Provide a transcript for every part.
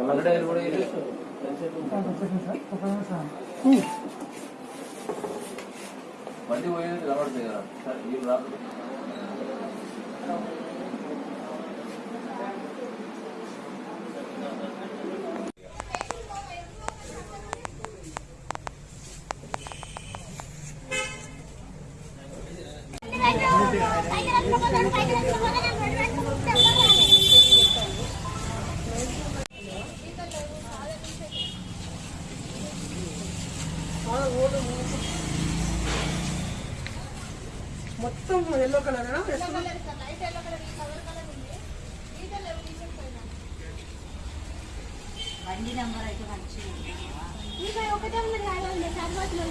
నల్లడైలు కూడా ఇది. బండి పోయేది మొత్తం ఎల్లో కలర్ బండి నెంబర్ అయితే మంచిగా ఉంది. ఒకటే ఉన్నది కాదు సర్వత్లో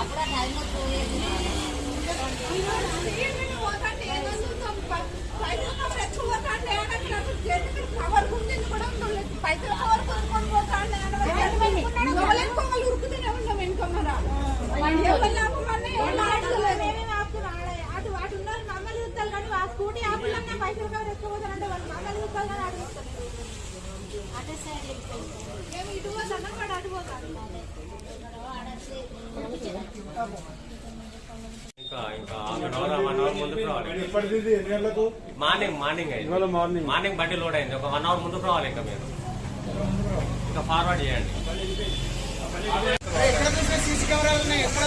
అప్పుడు ఆ టైం పోయేది స్కూటీ మార్నింగ్ మార్నింగ్ అయింది. మార్నింగ్. మార్నింగ్ బండి లోడ్ అయింది. ఒక వన్ అవర్ ముందుకు రావాలి ఇంకా మీరు. ఇంకా ఫార్వర్డ్ చేయండి. సీసీ కెమెరాలు ఉన్నాయి. ఎక్కడ